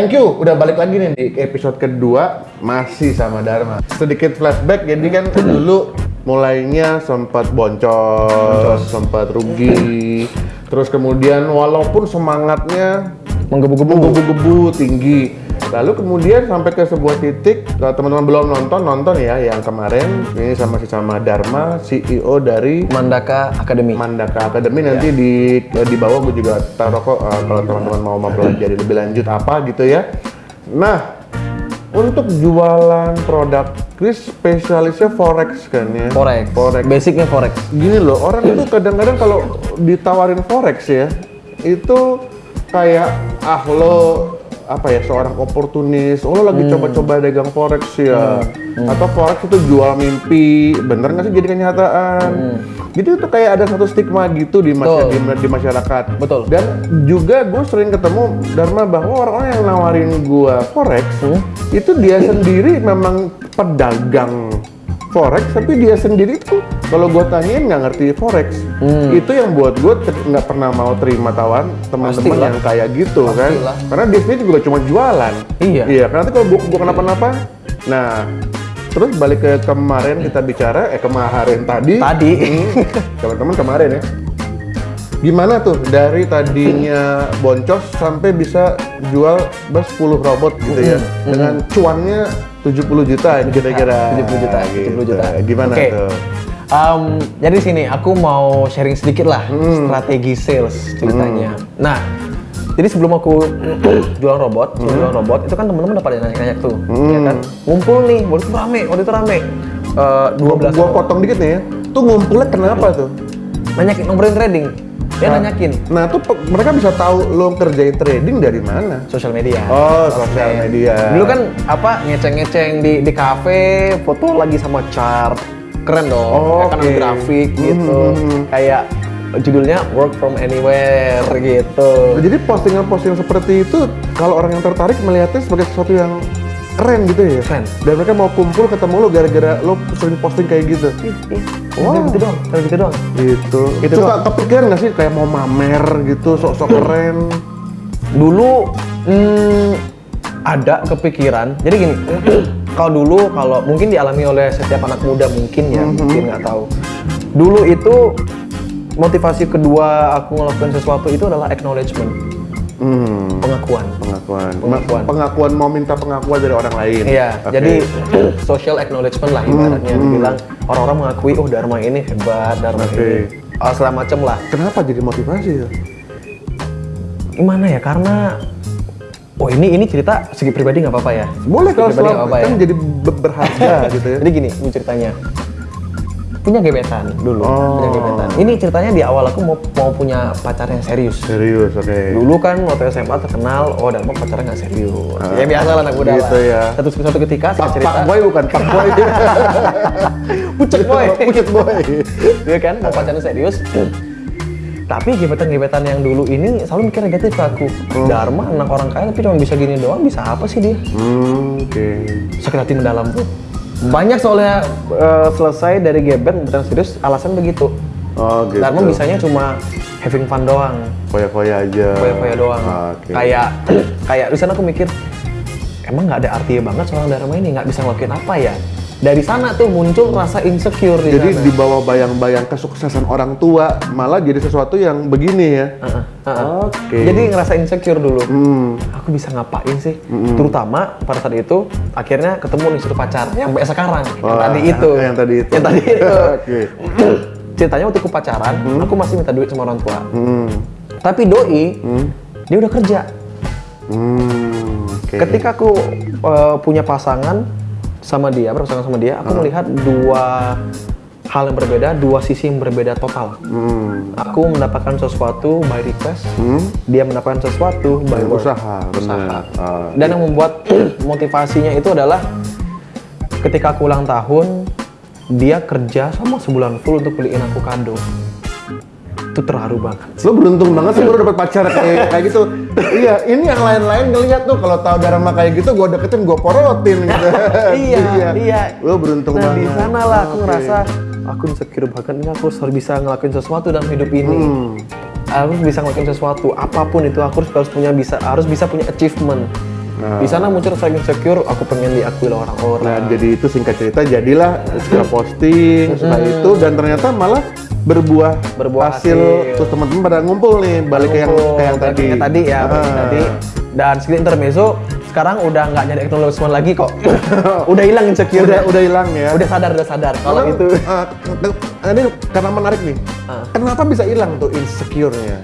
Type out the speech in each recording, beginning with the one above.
Thank you, udah balik lagi nih di episode kedua masih sama Dharma. Sedikit flashback, jadi kan dulu mulainya sempat boncos, sempat rugi, terus kemudian walaupun semangatnya Menggebu-gebu. menggebu-gebu tinggi, lalu kemudian sampai ke sebuah titik, kalau teman-teman belum nonton, nonton ya yang kemarin ini sama si sama Dharma, CEO dari Mandaka Academy. Mandaka Academy nanti di di bawah gue juga taruh kok uh, kalau teman-teman mau mempelajari lebih lanjut apa gitu ya. Nah, untuk jualan produk Chris spesialisnya forex kan ya. Forex. Forex. Basicnya forex. Gini loh, orang itu kadang-kadang kalau ditawarin forex ya, itu kayak ah lo apa ya seorang oportunis, oh lo lagi coba-coba dagang forex ya, atau forex itu jual mimpi, bener nggak sih jadi kenyataan? Jadi itu kayak ada satu stigma gitu di, Betul. di, di masyarakat. Betul. Dan juga gue sering ketemu Dharma bahwa orang-orang yang nawarin gue forex itu dia sendiri memang pedagang forex, tapi dia sendiri tuh kalau gue tanyain nggak ngerti forex. Itu yang buat gue nggak pernah mau terima tawan teman-teman yang kayak gitu kan. Pastilah. Karena dia sendiri juga cuma jualan. Iya. Iya. Karena nanti kalau gue gue kenapa-napa, nah terus balik ke kemarin kita bicara, eh kemarin tadi. Tadi. Teman-teman kemarin ya. Gimana tuh dari tadinya boncos sampai bisa jual bas 10 robot gitu ya dengan cuannya 70 juta kira-kira. 70 juta, 70 juta. Gitu. Gimana Oke. tuh? Um, jadi sini aku mau sharing sedikit lah Hmm. strategi sales ceritanya. Nah, jadi sebelum aku jualan robot, Hmm. jualan robot itu kan teman-teman udah pada nanya-nanya tuh, ya kan? Ngumpul nih, waktu itu rame, waktu itu rame. Eh, 12 Gua potong dikit nih ya. Tuh ngumpulnya kenapa tuh? nanyakin nomborin trading. Dia nanyakin Nah tuh mereka bisa tahu lo kerjain trading dari mana? sosial media. Oh, sosial media. Dulu kan apa ngeceng-ngeceng di di kafe, foto lagi sama chart. Keren dong. Oh, kan grafik gitu. Hmm. Kayak judulnya work from anywhere gitu. Nah, Jadi postingan-postingan seperti itu kalau orang yang tertarik melihatnya sebagai sesuatu yang keren gitu ya. Keren. Dan mereka mau kumpul ketemu lo gara-gara lo sering posting kayak gitu. Wow. gitu doang, kayak gitu doang. Gitu. Itu Suka doang. kepikiran nggak sih kayak mau mamer gitu, sok-sok keren. Dulu hmm, ada kepikiran. Jadi gini, kalau dulu kalau mungkin dialami oleh setiap anak muda mungkin ya, mungkin nggak tahu. Dulu itu motivasi kedua aku ngelakuin sesuatu itu adalah acknowledgement, Hmm. pengakuan. Pengakuan. Pengakuan. Pengakuan mau minta pengakuan dari orang lain. Iya, Oke. jadi social acknowledgement lah ibaratnya dibilang orang-orang mengakui oh Dharma ini hebat, Dharma Oke. ini oh, segala macem lah. kenapa jadi motivasi tuh? Gimana ya? Karena oh ini ini cerita segi pribadi nggak apa-apa ya. Boleh kalau selama apa-apa ya. kan jadi be- berharga gitu ya. Jadi gini, ini ceritanya. Punya gebetan dulu, Oh. punya gebetan. Ini ceritanya di awal aku mau mau punya pacar yang serius. Serius, oke. Dulu kan waktu SMA terkenal, oh Dharma pacarnya nggak serius. ya biasa lah anak muda gitu lah. ya. Satu satu ketika saya Pak, cerita, Pak Boy bukan Pak Boy. pucet boy. Pucet Boy. Dia kan mau pacaran serius. Tapi gebetan-gebetan yang dulu ini selalu mikir negatif ke aku. Dharma anak orang kaya tapi cuma bisa gini doang, bisa apa sih dia? Hmm, oke. Sakit hati mendalam tuh. Banyak soalnya eh, selesai dari gebet pacaran serius alasan begitu. Oh, gitu. Dharma bisanya cuma having fun doang, Foya-foya aja. foya-foya doang. Oke. Kayak kayak di sana aku mikir emang nggak ada artinya banget seorang Dharma ini nggak bisa ngelakuin apa ya. Dari sana tuh muncul rasa insecure di Jadi sana. di bawah bayang-bayang kesuksesan orang tua malah jadi sesuatu yang begini ya. Heeh, heeh. Oke. Jadi ngerasa insecure dulu. Hmm. Aku bisa ngapain sih? Terutama pada saat itu akhirnya ketemu nih satu pacar yang sampai sekarang yang Wah, tadi itu. yang tadi itu. Yang tadi itu. Oke. Ceritanya waktu aku pacaran, aku masih minta duit sama orang tua. Hmm. Tapi doi, dia udah kerja. Hmm. Oke. Ketika aku eh, punya pasangan sama dia, berpasangan sama dia, aku melihat dua hal yang berbeda, dua sisi yang berbeda total. Hmm. Aku mendapatkan sesuatu by request, Hmm. dia mendapatkan sesuatu by work. Usaha, benar. Ah, Dan yang membuat motivasinya itu adalah ketika aku ulang tahun, dia kerja sama sebulan full untuk beliin aku kado. Itu terharu banget. Lo beruntung banget sih baru dapat pacar kayak kayak gitu. iya, ini yang lain-lain ngeliat tuh kalau tahu Dharma kayak gitu, gue deketin, gue porotin gitu. iya, iya. Lo beruntung nah, banget. di sana lah aku Oke. ngerasa aku insecure banget ini aku harus bisa ngelakuin sesuatu dalam hidup ini. Hmm. Aku harus bisa ngelakuin sesuatu apa pun itu aku harus harus punya bisa harus bisa punya achievement. Nah. Di sana muncul rasa insecure, aku pengen diakui oleh orang-orang. Nah, jadi itu singkat cerita jadilah suka posting setelah itu dan ternyata malah berbuah, Berbuah hasil, hasil. terus teman-teman pada ngumpul nih balik ke yang Ngumpul, kayak yang tadi. ke tadi ya, ke Ah. tadi. Dan sedikit intermezzo, sekarang udah nggak nyari acknowledgement lagi kok. udah hilang insecure. Udah udah hilang ya. udah sadar, udah sadar. Kalau itu ke- ini karena menarik nih. Ah. Kenapa bisa hilang tuh insecure-nya?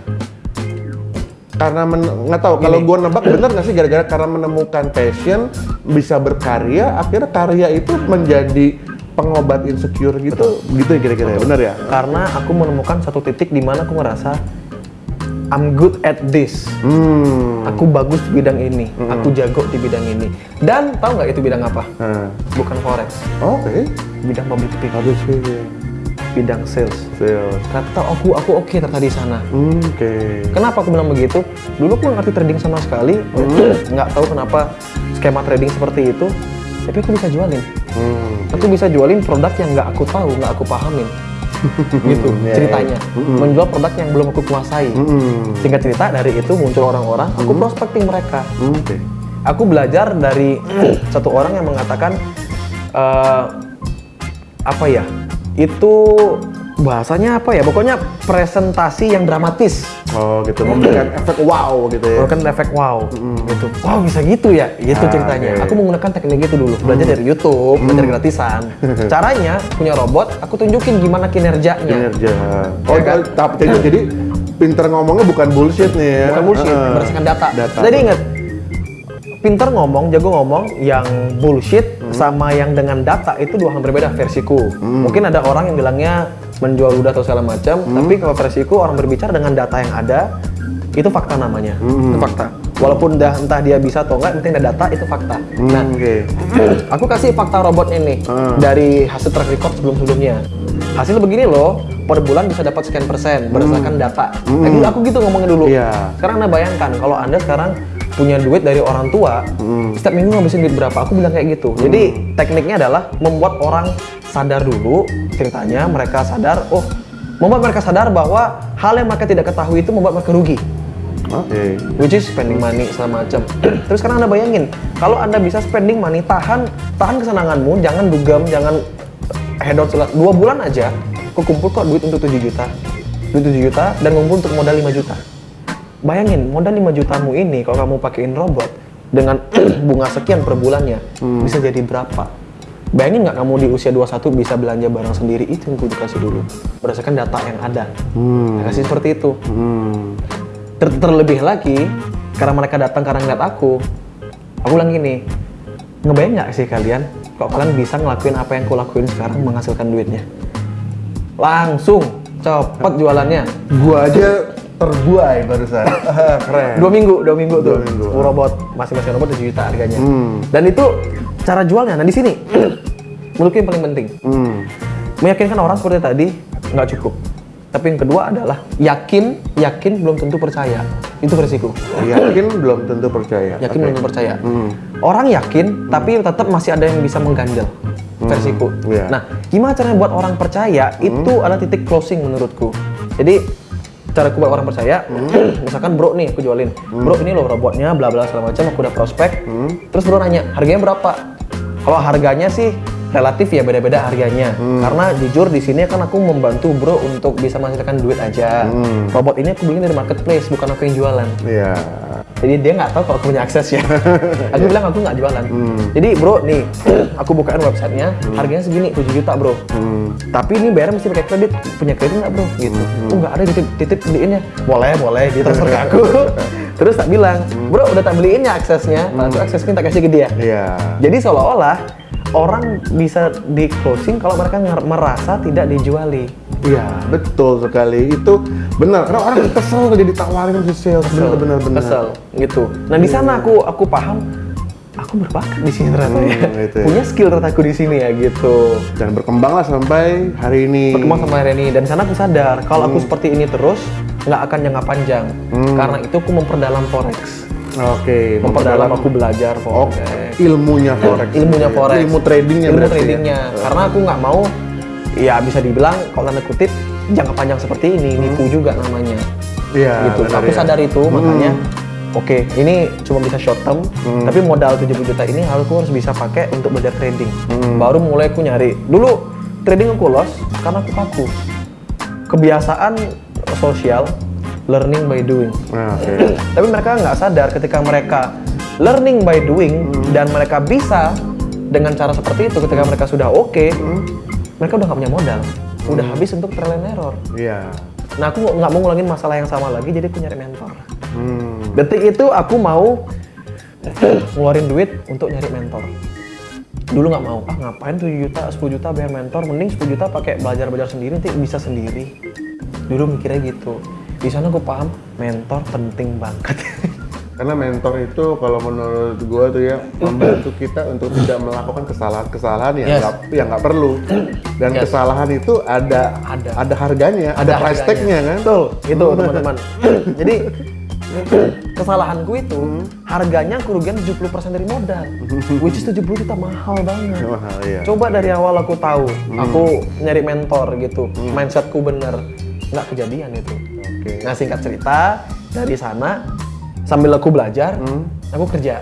Karena nggak tahu kalau gua nebak bener nggak sih gara-gara karena menemukan passion bisa berkarya akhirnya karya itu menjadi pengobat insecure gitu. Gitu ya kira-kira ya? Bener ya? Karena aku menemukan satu titik di mana aku ngerasa I'm good at this. hmm. Aku bagus di bidang ini, aku jago di bidang ini. Dan tahu nggak itu bidang apa? Nah, Bukan forex, oke. Bidang public speaking, habis ini bidang sales. sales Ternyata aku aku oke ternyata di sana. Hmm, oke Kenapa aku bilang begitu? Dulu aku ngerti trading sama sekali, nggak tahu kenapa skema trading seperti itu. Tapi aku bisa jualin. hmm Aku bisa jualin produk yang nggak aku tahu, nggak aku pahamin. gitu Iya, ceritanya. Menjual produk yang belum aku kuasai. Hmm, Singkat cerita dari itu muncul orang-orang, aku prospecting mereka. hmm, oke Aku belajar dari satu orang yang mengatakan eh, apa ya? Itu bahasanya apa ya? Pokoknya presentasi yang dramatis. oh gitu memberikan efek wow gitu ya Bukan efek wow, gitu. Wow bisa gitu ya, gitu Ah, ceritanya. oke. Aku menggunakan teknik itu dulu, belajar dari YouTube, belajar gratisan. Caranya punya robot, aku tunjukin gimana kinerjanya. kinerja oh Ya kan? tapi jadi, jadi pinter ngomongnya bukan bullshit nih ya Bukan bullshit, Heeh. berdasarkan data. data Jadi ingat, pinter ngomong, jago ngomong, yang bullshit Hmm. sama yang dengan data itu dua hal berbeda versiku. Mungkin ada orang yang bilangnya menjual ludah atau segala macam, Hmm. tapi kalau versiku orang berbicara dengan data yang ada, itu fakta namanya. Hmm. Itu fakta. Walaupun dah entah dia bisa atau enggak, penting ada data itu fakta. Hmm, Nah, oke aku kasih fakta robotnya nih Hmm. dari hasil track record sebelum-sebelumnya. Hasil begini loh, per bulan bisa dapat sekian persen berdasarkan data. Nah, aku gitu ngomongin dulu. Iya. Sekarang anda bayangkan kalau anda sekarang punya duit dari orang tua, setiap minggu ngabisin duit berapa? Aku bilang kayak gitu. Jadi tekniknya adalah membuat orang sadar dulu ceritanya, mereka sadar, oh, membuat mereka sadar bahwa hal yang mereka tidak ketahui itu membuat mereka rugi oke which is spending money segala macam. Terus sekarang anda bayangin, kalau anda bisa spending money, tahan tahan kesenanganmu, jangan dugem, jangan head out segala. Dua bulan aja, kumpul kok duit untuk 7 juta, duit 7 juta dan ngumpul untuk modal 5 juta. Bayangin, modal 5 jutamu ini kalau kamu pakein robot dengan bunga sekian per bulannya, bisa jadi berapa? Bayangin nggak kamu di usia 21 bisa belanja barang sendiri itu yang kudu kasih dulu berdasarkan data yang ada. Hmm. Kasih seperti itu. Hmm. Ter- terlebih lagi karena mereka datang karena ngeliat aku aku bilang gini ngebayang nggak sih kalian kok kalian bisa ngelakuin apa yang aku lakuin sekarang menghasilkan duitnya langsung cepet jualannya Gua aja terbuai barusan. Keren. dua minggu dua minggu tuh Dua minggu. Full robot masing-masing robot 7 juta harganya Hmm. dan itu cara jualnya nah di sini menurutku yang paling penting Hmm. meyakinkan orang seperti tadi nggak cukup tapi yang kedua adalah yakin yakin belum tentu percaya itu versiku Yakin belum tentu percaya. yakin Oke. belum tentu percaya Hmm. orang yakin tapi tetap masih ada yang bisa mengganjal versiku iya. nah gimana caranya buat orang percaya itu adalah titik closing menurutku jadi cara aku buat orang percaya misalkan bro nih aku jualin. Bro ini loh robotnya bla bla segala macam aku udah prospek. Terus bro nanya harganya berapa? Kalau harganya sih relatif ya beda-beda harganya. Karena jujur di sini kan aku membantu bro untuk bisa menghasilkan duit aja. Robot ini aku beli dari marketplace bukan aku yang jualan. Iya. Jadi dia nggak tahu kalau aku punya akses ya. aku bilang aku nggak jualan. Jadi bro nih, aku bukain websitenya, harganya segini 7 juta bro. Hmm. Tapi ini bayar mesti pakai kredit. Punya kredit nggak bro? Gitu. Oh nggak ada titip titip beliinnya. Boleh boleh ditransfer ke aku. Terus tak bilang, bro udah tak beliin ya aksesnya. Langsung aksesnya tak kasih ke dia. Iya. Jadi seolah-olah orang bisa di closing kalau mereka merasa tidak dijuali. Iya, betul sekali. Itu benar. Karena orang kesel kalau jadi tawarin si sales. Benar, benar, benar. kesel gitu nah di sana aku aku paham aku berbakat di sini ternyata ya. Hmm, gitu ya. punya skill ternyata aku di sini ya gitu Dan berkembanglah sampai hari ini. berkembang sama hari ini dan di sana aku sadar kalau Hmm. aku seperti ini terus nggak akan jangka panjang karena itu aku memperdalam forex Oke, memperdalam aku belajar Oh, forex ilmunya forex. ilmunya forex Ilmu tradingnya ilmu ya? tradingnya karena aku nggak mau ya bisa dibilang kalau tanda kutip jangka panjang seperti ini nipu juga namanya Iya, gitu benar aku ya. sadar itu makanya oke ini cuma bisa short term, Hmm. tapi modal 70 juta ini harus aku harus bisa pakai untuk belajar trading. Hmm. Baru mulai aku nyari. Dulu trading aku lost karena aku kaku. Kebiasaan sosial learning by doing. Nah, oke. Tapi mereka nggak sadar ketika mereka learning by doing dan mereka bisa dengan cara seperti itu ketika mereka sudah oke, mereka udah nggak punya modal, udah habis untuk trial and error. Iya. Nah aku nggak mau ngulangin masalah yang sama lagi, jadi aku nyari mentor. Hmm. Detik itu aku mau ngeluarin duit untuk nyari mentor. Dulu nggak mau, ah ngapain 7 juta, 10 juta bayar mentor, mending 10 juta pakai belajar-belajar sendiri, nanti bisa sendiri. Dulu mikirnya gitu. Di sana gue paham, mentor penting banget. Karena mentor itu kalau menurut gua tuh ya membantu kita untuk tidak melakukan kesalahan-kesalahan yang Yes. nggak yang nggak perlu. Dan Yes. kesalahan itu ada Ada. harganya, ada, price harganya. tag-nya kan. Betul, itu teman-teman. Jadi kesalahanku itu harganya kerugian 70% dari modal. Which is 70 juta mahal banget. Mahal ya. Coba dari awal aku tahu, aku nyari mentor gitu, mindsetku bener, nggak kejadian itu. Oke. Nah singkat cerita dari sana sambil aku belajar, aku kerja,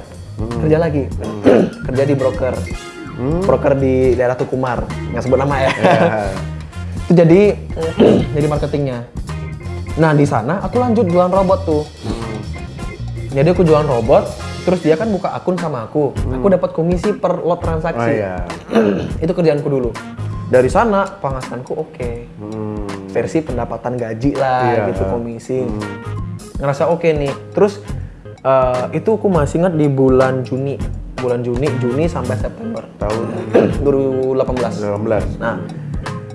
kerja lagi, kerja di broker, broker di daerah Tukumar, nggak sebut nama ya. Ya. itu jadi jadi marketingnya. Nah di sana aku lanjut jualan robot tuh. Jadi aku jualan robot, terus dia kan buka akun sama aku, aku dapat komisi per lot Oh transaksi. iya. itu kerjaanku dulu. Dari sana penghasilanku oke. Hmm. Versi pendapatan gaji lah Iya. gitu komisi. Ngerasa oke nih. Terus eh, itu aku masih ingat di bulan Juni. Bulan Juni, Juni sampai September Tahun 2018. 18. Nah,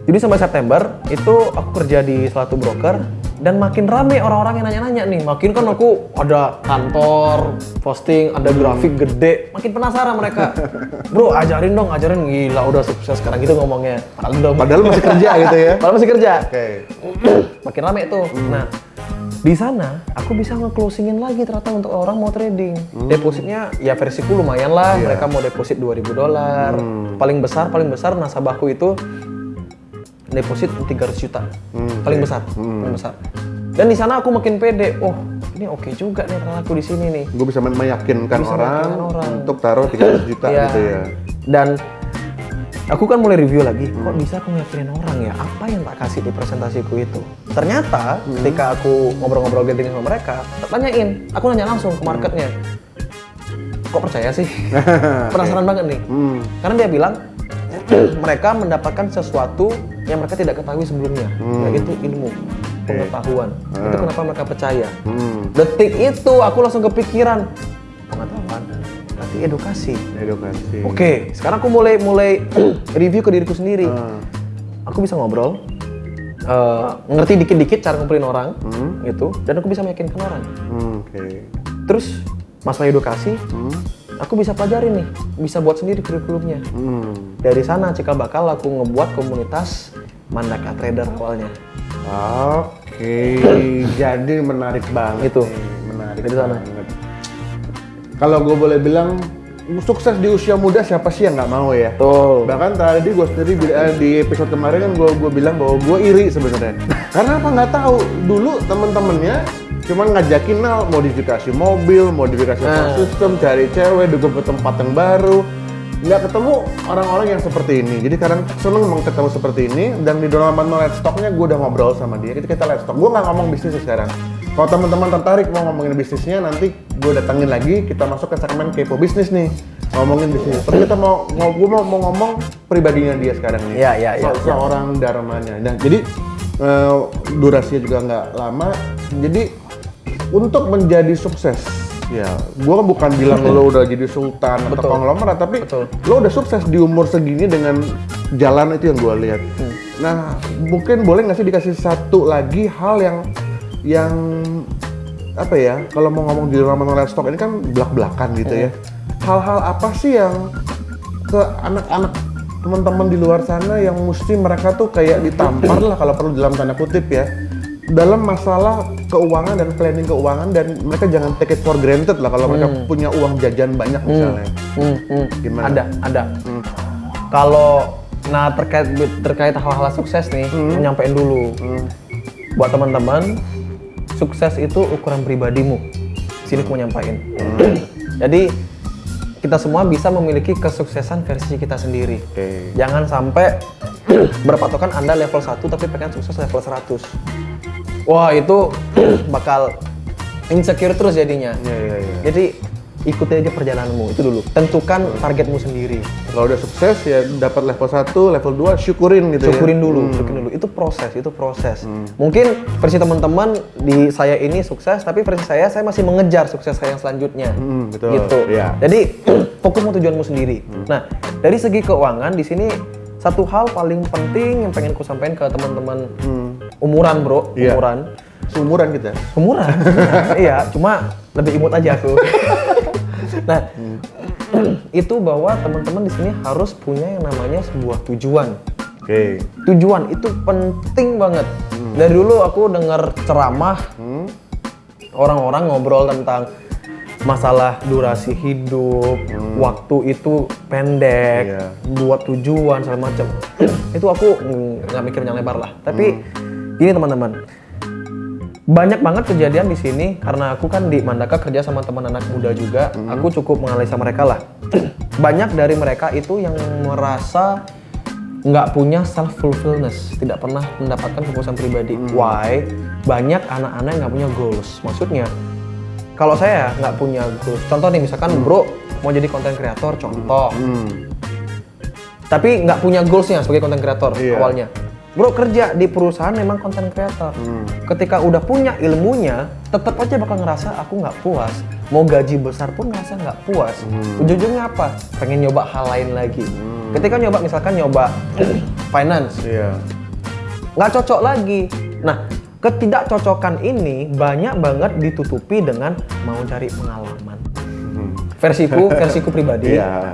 jadi sampai September itu aku kerja di suatu broker dan makin rame orang-orang yang nanya-nanya nih. Makin kan aku ada kantor, posting, ada grafik gede. Makin penasaran mereka. Bro, ajarin dong, ajarin. Gila, udah sukses sekarang gitu ngomongnya. Padahal Padahal masih kerja gitu ya. Padahal masih kerja. Oke. Makin rame tuh. Nah, di sana aku bisa nge-closingin lagi ternyata untuk orang mau trading. Depositnya ya versiku lumayan lah. Iya. Mereka mau deposit 2000 dolar. Paling besar, paling besar nasabahku itu deposit 300 juta. Hmm, paling besar, paling besar. Dan di sana aku makin pede. Oh, ini oke juga nih ternyata aku di sini nih. Gue bisa meyakinkan Bisa orang, orang. untuk taruh 300 juta Iya. gitu ya. Dan aku kan mulai review lagi, kok bisa aku ngeyakinin orang ya? Apa yang tak kasih di presentasiku itu? Ternyata ketika aku ngobrol-ngobrol gathering sama mereka, tanyain, aku nanya langsung ke marketnya. Kok percaya sih? Penasaran banget nih. Hmm. Karena dia bilang mereka mendapatkan sesuatu yang mereka tidak ketahui sebelumnya, yaitu ilmu, pengetahuan. Itu kenapa mereka percaya. Hmm. Detik itu aku langsung kepikiran pengetahuan, berarti edukasi. Edukasi. Oke, sekarang aku mulai mulai review ke diriku sendiri. Ah. Aku bisa ngobrol, eh, ngerti dikit-dikit cara ngumpulin orang, Hmm. gitu, dan aku bisa meyakinkan orang. Hmm, Oke. Terus masalah edukasi, Hmm. aku bisa pelajarin nih, bisa buat sendiri kurikulumnya. Hmm. Dari sana cikal bakal aku ngebuat komunitas Mandaka Trader awalnya. Oke, jadi menarik banget. Itu. menarik Dari sana. Kalau gue boleh bilang, sukses di usia muda siapa sih yang nggak mau ya? Tuh. Bahkan tadi gue sendiri eh, di episode kemarin kan gue gue bilang bahwa gue iri sebenarnya. Karena apa nggak tahu dulu temen-temennya cuma ngajakin nal modifikasi mobil, modifikasi Nah. sistem, cari cewek, duduk ke tempat yang baru. Nggak ketemu orang-orang yang seperti ini. Jadi kadang seneng emang ketemu seperti ini. Dan di dalam Let's Talk-nya gue udah ngobrol sama dia. Kita kita Let's Talk. Gue nggak ngomong bisnis sekarang. Kalau teman-teman tertarik mau ngomongin bisnisnya, nanti gue datengin lagi. Kita masuk ke segmen kepo bisnis nih. Ngomongin bisnis. Tapi kita mau, gue mau, mau ngomong pribadinya dia sekarang nih. Iya, iya, iya, Se- Seorang Dharmanya. Nah, jadi eh, durasinya juga nggak lama. Jadi untuk menjadi sukses, ya, gue bukan bilang lo udah jadi sultan atau Betul. konglomerat, tapi Betul. lo udah sukses di umur segini dengan jalan itu yang gue lihat. Hmm. Nah, mungkin boleh nggak sih dikasih satu lagi hal yang yang apa ya? Kalau mau ngomong di dalam Let's Talk ini kan belak-belakan gitu Hmm. ya. Hal-hal apa sih yang ke anak-anak teman-teman di luar sana yang mesti mereka tuh kayak ditampar lah kalau perlu dalam tanda kutip ya dalam masalah keuangan dan planning keuangan dan mereka jangan take it for granted lah kalau mereka punya uang jajan banyak misalnya. Hmm, hmm. Gimana? Ada, ada. Kalau nah terkait terkait hal-hal sukses nih, nyampein dulu. Hmm. Buat teman-teman, sukses itu ukuran pribadimu. sini aku mau nyampain. Jadi kita semua bisa memiliki kesuksesan versi kita sendiri. Oke. Jangan sampai berpatokan Anda level 1 tapi pengen sukses level 100. Wah, itu bakal insecure terus jadinya. Iya, iya, iya. Jadi ikuti aja perjalananmu itu dulu. Tentukan targetmu sendiri. Kalau udah sukses ya dapat level 1, level 2 syukurin gitu Syukurin ya. dulu, syukurin dulu. Itu proses, itu proses. Mungkin versi teman-teman di saya ini sukses, tapi versi saya saya masih mengejar sukses saya yang selanjutnya. Hmm, betul. Gitu. Iya. Jadi fokus mau tujuanmu sendiri. Nah, dari segi keuangan di sini satu hal paling penting yang pengen ku sampaikan ke teman-teman umuran, Bro, Iya. umuran. Seumuran kita. Umuran. iya, cuma lebih imut aja aku. nah, itu bahwa teman-teman di sini harus punya yang namanya sebuah tujuan. Oke. Tujuan itu penting banget. Dari dulu aku dengar ceramah orang-orang ngobrol tentang masalah durasi hidup, waktu itu pendek, Iya. buat tujuan segala macam. itu aku nggak mikir yang lebar lah. Tapi gini teman-teman, banyak banget kejadian di sini karena aku kan di Mandaka kerja sama teman anak muda juga. Aku cukup menganalisa mereka lah. banyak dari mereka itu yang merasa nggak punya self fulfillness, tidak pernah mendapatkan kepuasan pribadi. Why? Banyak anak-anak yang nggak punya goals. Maksudnya, kalau saya nggak punya goals, contoh nih misalkan bro mau jadi konten kreator, contoh, Hmm. tapi nggak punya goalsnya sebagai konten kreator Iya. awalnya. Bro kerja di perusahaan memang konten kreator. Ketika udah punya ilmunya, tetap aja bakal ngerasa aku nggak puas. Mau gaji besar pun ngerasa nggak puas. Ujung-ujungnya apa? Pengen nyoba hal lain lagi. Ketika nyoba misalkan nyoba finance, nggak cocok lagi. Nah, ketidakcocokan ini banyak banget ditutupi dengan mau cari pengalaman. Versiku, versiku pribadi. Iya.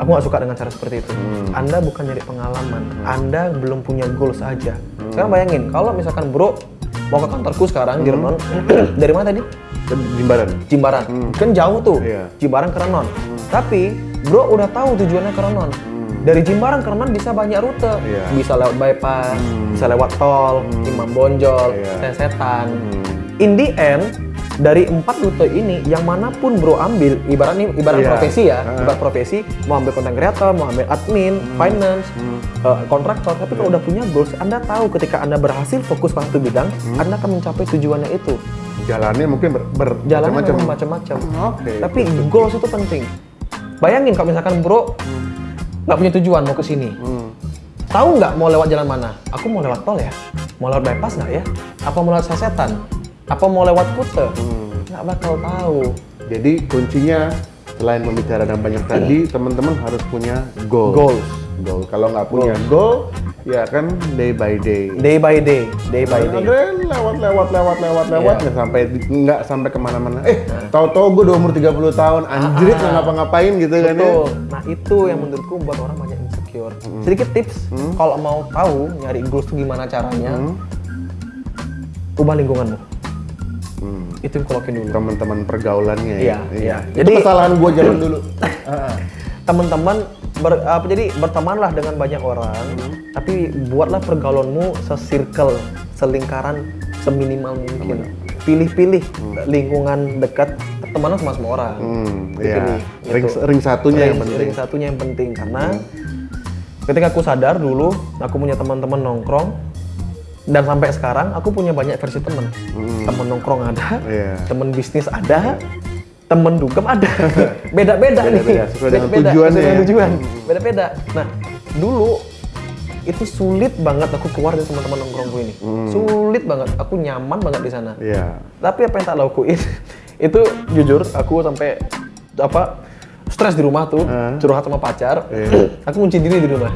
Aku nggak suka dengan cara seperti itu. Anda bukan nyari pengalaman, Anda belum punya goals aja. Sekarang bayangin, kalau misalkan bro mau ke kantorku sekarang di Renon, dari mana tadi? Jimbaran. Jimbaran. Kan jauh tuh, Iya. Jimbaran ke Renon. Tapi bro udah tahu tujuannya ke Renon. Dari Jimbaran ke Renon bisa banyak rute, Iya. bisa lewat bypass, bisa lewat tol, Imam Bonjol, Iya. Sesetan. In the end, dari empat rute ini, yang mana pun bro ambil, ibarat nih, ibarat Iya. profesi ya, Heeh. ibarat profesi, mau ambil konten kreator, mau ambil admin, finance, eh, kontraktor, tapi kalau udah punya goals, Anda tahu ketika Anda berhasil fokus pada satu bidang, Anda akan mencapai tujuannya itu. Jalannya mungkin ber, ber Jalannya macam-macam. Oke. Tapi goals itu penting. Bayangin kalau misalkan bro nggak punya tujuan mau ke sini, Hmm. tahu nggak mau lewat jalan mana? Aku mau lewat tol ya, mau lewat bypass nggak ya? Apa mau lewat sasetan? Apa mau lewat kute? Nggak bakal tahu. Jadi kuncinya selain membicarakan banyak tadi, teman-teman harus punya goal. Goals. Goal. Kalau nggak punya goal, ya kan day by day. Day by day, day by day. Ada lewat lewat lewat lewat lewat Iya. nggak sampai nggak sampai ke mana-mana. Eh, tahu-tahu gue udah umur 30 tahun, anjrit nggak ngapa-ngapain gitu kan ya. Betul. Nah itu yang menurutku membuat orang banyak insecure. Sedikit tips, kalau mau tahu nyari goals itu gimana caranya, ubah lingkunganmu. Hmm. Itu yang kulokin dulu. Teman-teman pergaulannya ya. iya. Itu Jadi- kesalahan gue zaman dulu. teman-teman ber, apa jadi bertemanlah dengan banyak orang tapi buatlah pergaulanmu sesirkel selingkaran seminimal mungkin pilih-pilih lingkungan dekat teman sama semua orang Hmm, iya. Ring, gitu. ring satunya yang Ring- penting. ring satunya yang penting karena ketika aku sadar dulu aku punya teman-teman nongkrong dan sampai sekarang aku punya banyak versi teman teman nongkrong ada Iya. teman bisnis ada temen dugem ada. Beda-beda nih. Beda-beda, sesuai Beda-beda, tujuannya sesuai dengan ya. tujuan beda-beda. Nah dulu itu sulit banget aku keluar dari teman-teman nongkrongku ini. Sulit banget. Aku nyaman banget di sana. Iya. tapi apa yang tak lakuin itu jujur aku sampai apa stres di rumah tuh Eh. curhat sama pacar. Iya. aku kunci diri di rumah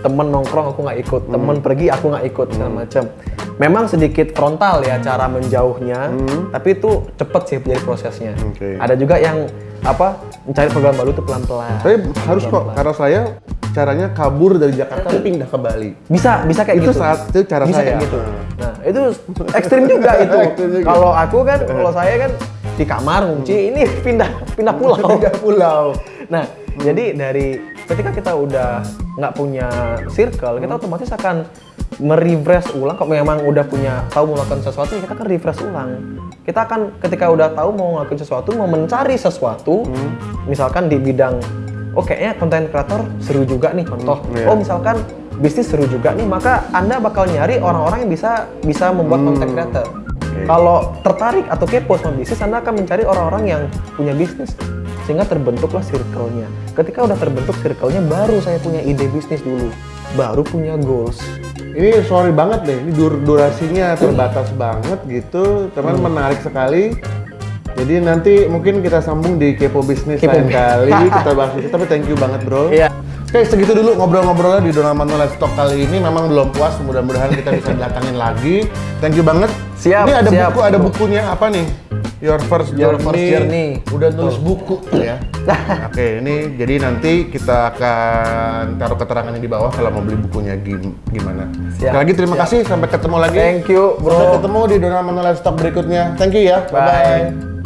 temen nongkrong aku nggak ikut temen pergi aku nggak ikut segala macam. Memang sedikit frontal ya cara menjauhnya tapi itu cepet sih jadi prosesnya. Oke. ada juga yang apa mencari program baru tuh pelan-pelan. Tapi harus kok, karena saya caranya kabur dari Jakarta pindah ke Bali. bisa bisa kayak Itu gitu. saat itu cara bisa saya. kayak gitu. Nah itu ekstrim juga itu. Kalau aku kan kalau saya kan di kamar kunci ini pindah pindah pulau. Pindah pulau. nah jadi dari ketika kita udah nggak punya circle kita otomatis akan merefresh ulang. Kalau memang udah punya tahu mau melakukan sesuatu ya kita kan refresh ulang. Kita akan ketika udah tahu mau ngelakuin sesuatu mau mencari sesuatu misalkan di bidang oh kayaknya konten kreator seru juga nih contoh. Iya. oh misalkan bisnis seru juga nih maka anda bakal nyari orang-orang yang bisa bisa membuat konten creator kalau tertarik atau kepo sama bisnis anda akan mencari orang-orang yang punya bisnis sehingga terbentuklah circle-nya ketika udah terbentuk circle-nya baru saya punya ide bisnis dulu baru punya goals Ini sorry banget deh, ini dur durasinya terbatas banget gitu, teman Hmm. menarik sekali. Jadi nanti mungkin kita sambung di Kepo Bisnis Kepo lain kali, kita bahas itu. Tapi thank you banget bro. Iya. Oke, segitu dulu ngobrol-ngobrolnya di Dona Manuel Live Talk kali ini. Memang belum puas, mudah-mudahan kita bisa datangin lagi. Thank you banget. Siap, Ini ada siap, buku, ada bukunya apa nih? Your First Your Journey. First Journey. Udah nulis buku ya. Oke, ini jadi nanti kita akan taruh keterangannya di bawah kalau mau beli bukunya gim- gimana. Siap, Sekali lagi terima siap. kasih, sampai ketemu lagi. thank you Sampai bro ketemu di Dona Manuel Live Talk berikutnya. Thank you ya. Bye. Bye-bye.